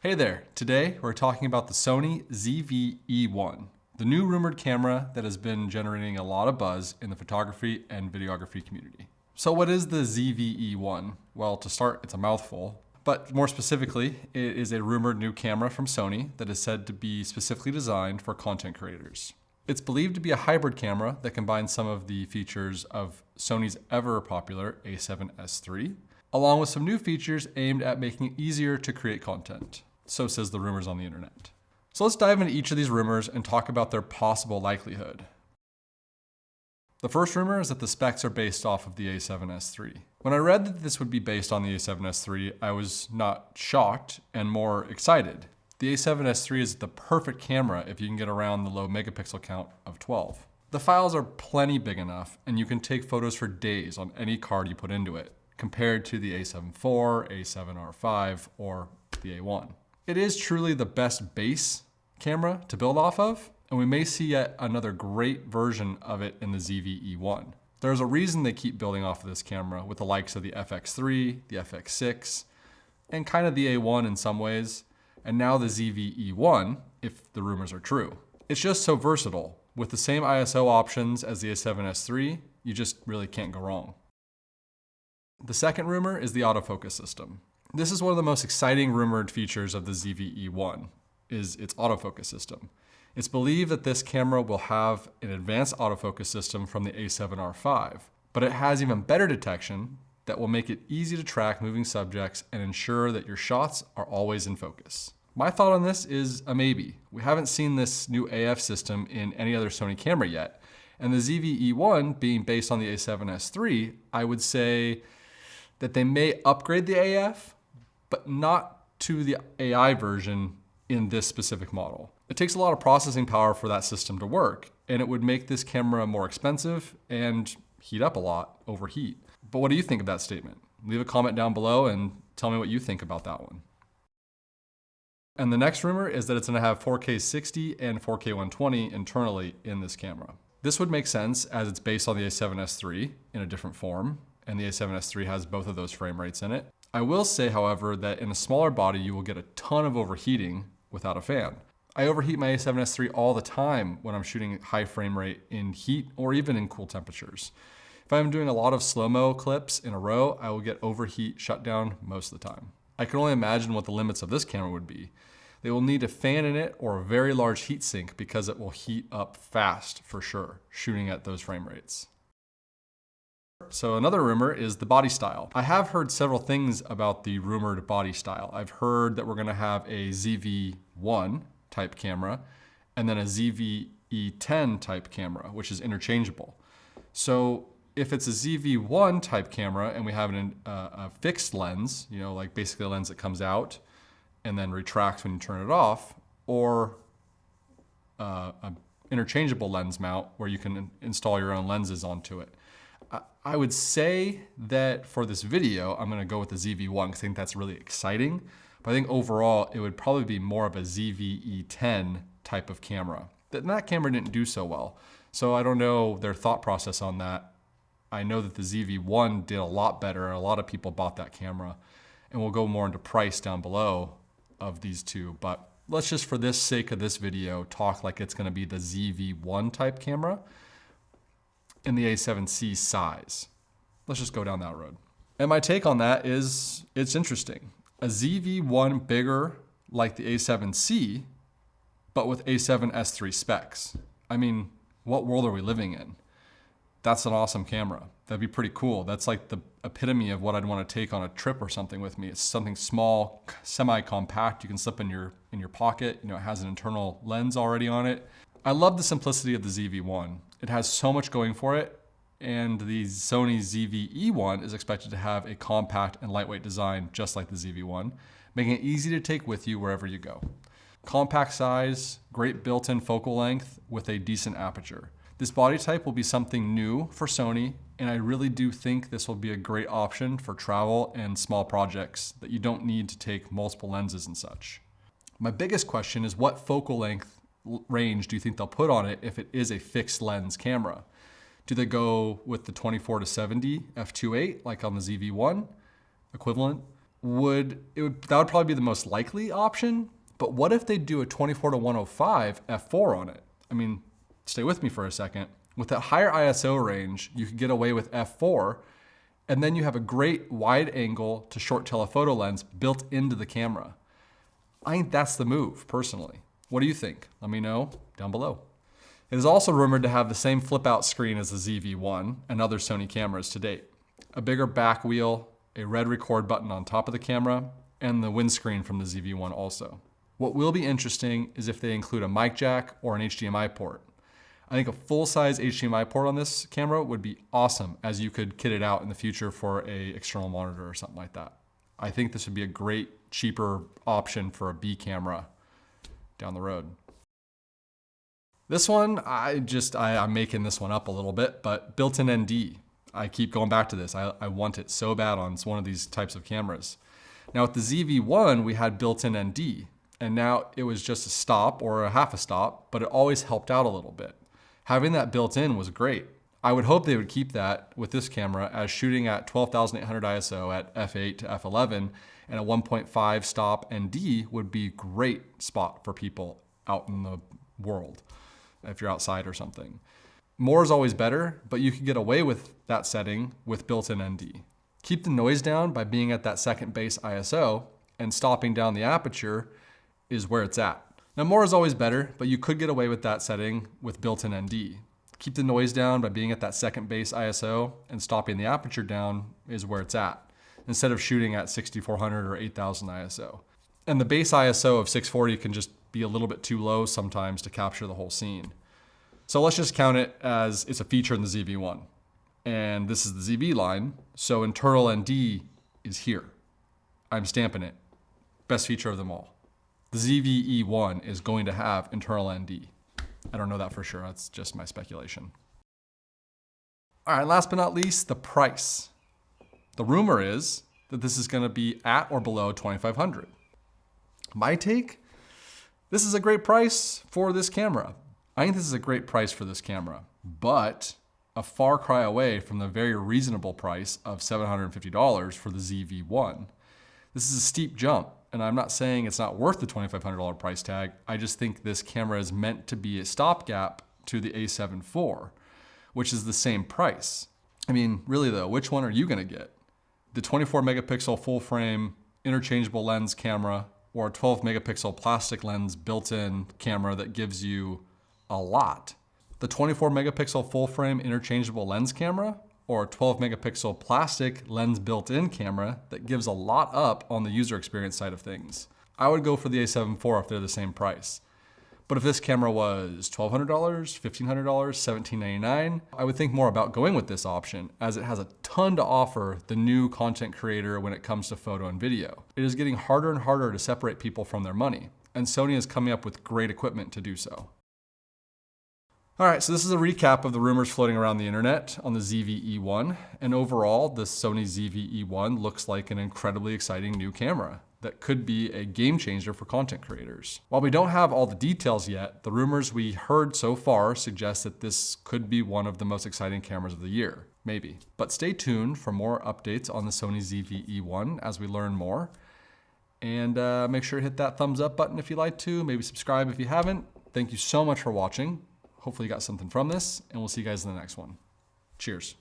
Hey there, today we're talking about the Sony ZV-E1, the new rumored camera that has been generating a lot of buzz in the photography and videography community. So what is the ZV-E1? Well, to start, it's a mouthful, but more specifically, it is a rumored new camera from Sony that is said to be specifically designed for content creators. It's believed to be a hybrid camera that combines some of the features of Sony's ever popular a7S III, along with some new features aimed at making it easier to create content. So says the rumors on the internet. So let's dive into each of these rumors and talk about their possible likelihood. The first rumor is that the specs are based off of the A7S III. When I read that this would be based on the A7S III, I was not shocked and more excited. The A7S III is the perfect camera if you can get around the low megapixel count of 12. The files are plenty big enough and you can take photos for days on any card you put into it, compared to the A7 IV, A7R5, or the A1. It is truly the best base camera to build off of, and we may see yet another great version of it in the ZV-E1. There's a reason they keep building off of this camera with the likes of the FX3, the FX6, and kind of the A1 in some ways, and now the ZV-E1, if the rumors are true. It's just so versatile. With the same ISO options as the A7S III, you just really can't go wrong. The second rumor is the autofocus system. This is one of the most exciting rumored features of the ZV-E1, is its autofocus system. It's believed that this camera will have an advanced autofocus system from the A7R5, but it has even better detection that will make it easy to track moving subjects and ensure that your shots are always in focus. My thought on this is a maybe. We haven't seen this new AF system in any other Sony camera yet, and the ZV-E1 being based on the A7S III, I would say that they may upgrade the AF, but not to the AI version in this specific model. It takes a lot of processing power for that system to work, and it would make this camera more expensive and heat up a lot, overheat. But what do you think of that statement? Leave a comment down below and tell me what you think about that one. And the next rumor is that it's gonna have 4K 60 and 4K 120 internally in this camera. This would make sense as it's based on the A7S III in a different form, and the A7S III has both of those frame rates in it. I will say, however, that in a smaller body, you will get a ton of overheating without a fan. I overheat my A7S III all the time when I'm shooting high frame rate in heat or even in cool temperatures. If I'm doing a lot of slow-mo clips in a row, I will get overheat shutdown most of the time. I can only imagine what the limits of this camera would be. They will need a fan in it or a very large heat sink because it will heat up fast for sure, shooting at those frame rates. So another rumor is the body style. I have heard several things about the rumored body style. I've heard that we're gonna have a ZV-1 type camera and then a ZV-E10 type camera, which is interchangeable. So if it's a ZV-1 type camera and we have an, uh, a fixed lens, you know, like basically a lens that comes out and then retracts when you turn it off, or uh, an interchangeable lens mount where you can install your own lenses onto it. I would say that for this video, I'm gonna go with the ZV-1 because I think that's really exciting. But I think overall, it would probably be more of a ZV-E10 type of camera. That, that camera didn't do so well. So I don't know their thought process on that. I know that the ZV-1 did a lot better and a lot of people bought that camera. And we'll go more into price down below of these two. But let's just, for this sake of this video, talk like it's gonna be the ZV-1 type camera in the A7C size. Let's just go down that road. And my take on that is it's interesting. A ZV-1 bigger like the A7C, but with A7S3 specs. I mean, what world are we living in? That's an awesome camera. That'd be pretty cool. That's like the epitome of what I'd want to take on a trip or something with me. It's something small, semi-compact. You can slip in your in your pocket. You know, it has an internal lens already on it. I love the simplicity of the ZV-1. It has so much going for it, and the Sony ZV-E1 is expected to have a compact and lightweight design just like the ZV-1, making it easy to take with you wherever you go. Compact size, great built-in focal length with a decent aperture. This body type will be something new for Sony, and I really do think this will be a great option for travel and small projects that you don't need to take multiple lenses and such. My biggest question is what focal length range do you think they'll put on it if it is a fixed lens camera? Do they go with the 24 to 70 f2.8 like on the ZV-1 equivalent? would it would that would probably be the most likely option. But what if they do a 24 to 105 f4 on it? I mean, stay with me for a second. With that higher ISO range, you could get away with f4, and then you have a great wide angle to short telephoto lens built into the camera. I think that's the move, personally. What do you think? Let me know down below. It is also rumored to have the same flip out screen as the ZV-1 and other Sony cameras to date. A bigger back wheel, a red record button on top of the camera, and the windscreen from the ZV-1 also. What will be interesting is if they include a mic jack or an HDMI port. I think a full-size HDMI port on this camera would be awesome as you could kit it out in the future for a external monitor or something like that. I think this would be a great, cheaper option for a B camera down the road. This one, I just, I, am making this one up a little bit, but built-in ND. I keep going back to this. I, I want it so bad on one of these types of cameras. Now with the ZV-1, we had built-in ND, and now it was just a stop or a half a stop, but it always helped out a little bit. Having that built in was great. I would hope they would keep that with this camera as shooting at 12,800 ISO at f8 to f11 and a 1.5 stop ND would be great spot for people out in the world if you're outside or something. More is always better, but you can get away with that setting with built-in ND. Keep the noise down by being at that second base ISO and stopping down the aperture is where it's at. Now more is always better, but you could get away with that setting with built-in ND. Keep the noise down by being at that second base ISO and stopping the aperture down is where it's at, instead of shooting at 6400 or 8000 ISO. And the base ISO of 640 can just be a little bit too low sometimes to capture the whole scene. So let's just count it as it's a feature in the ZV-1. And this is the ZV line, so internal ND is here. I'm stamping it. Best feature of them all. The ZV-E1 is going to have internal ND. I don't know that for sure. That's just my speculation. All right, last but not least, the price. The rumor is that this is going to be at or below 2500. My take, this is a great price for this camera. I think this is a great price for this camera, but a far cry away from the very reasonable price of $750 for the ZV-1. This is a steep jump and I'm not saying it's not worth the $2,500 price tag. I just think this camera is meant to be a stopgap to the a7 IV, which is the same price. I mean, really though, which one are you gonna get? The 24 megapixel full frame interchangeable lens camera or a 12 megapixel plastic lens built-in camera that gives you a lot. The 24 megapixel full frame interchangeable lens camera or a 12 megapixel plastic lens built-in camera that gives a lot up on the user experience side of things. I would go for the a7 IV if they're the same price. But if this camera was $1,200, $1,500, 1,799, I would think more about going with this option as it has a ton to offer the new content creator when it comes to photo and video. It is getting harder and harder to separate people from their money, and Sony is coming up with great equipment to do so. All right, so this is a recap of the rumors floating around the internet on the ZV-E1. And overall, the Sony ZV-E1 looks like an incredibly exciting new camera that could be a game changer for content creators. While we don't have all the details yet, the rumors we heard so far suggest that this could be one of the most exciting cameras of the year, maybe. But stay tuned for more updates on the Sony ZV-E1 as we learn more. And uh, make sure to hit that thumbs up button if you like to, maybe subscribe if you haven't. Thank you so much for watching. Hopefully you got something from this, and we'll see you guys in the next one. Cheers.